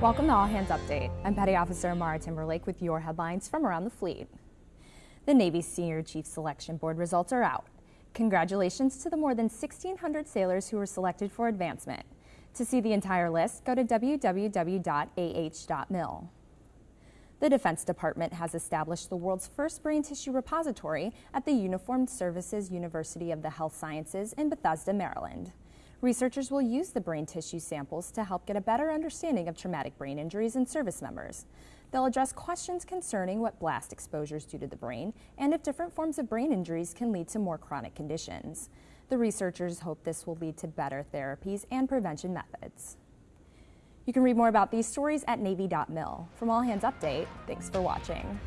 Welcome to All Hands Update. I'm Petty Officer Mara Timberlake with your headlines from around the fleet. The Navy's Senior Chief Selection Board results are out. Congratulations to the more than 1,600 sailors who were selected for advancement. To see the entire list, go to www.ah.mil. The Defense Department has established the world's first brain tissue repository at the Uniformed Services University of the Health Sciences in Bethesda, Maryland. Researchers will use the brain tissue samples to help get a better understanding of traumatic brain injuries in service members. They'll address questions concerning what blast exposures do to the brain and if different forms of brain injuries can lead to more chronic conditions. The researchers hope this will lead to better therapies and prevention methods. You can read more about these stories at Navy.mil. From All Hands Update, thanks for watching.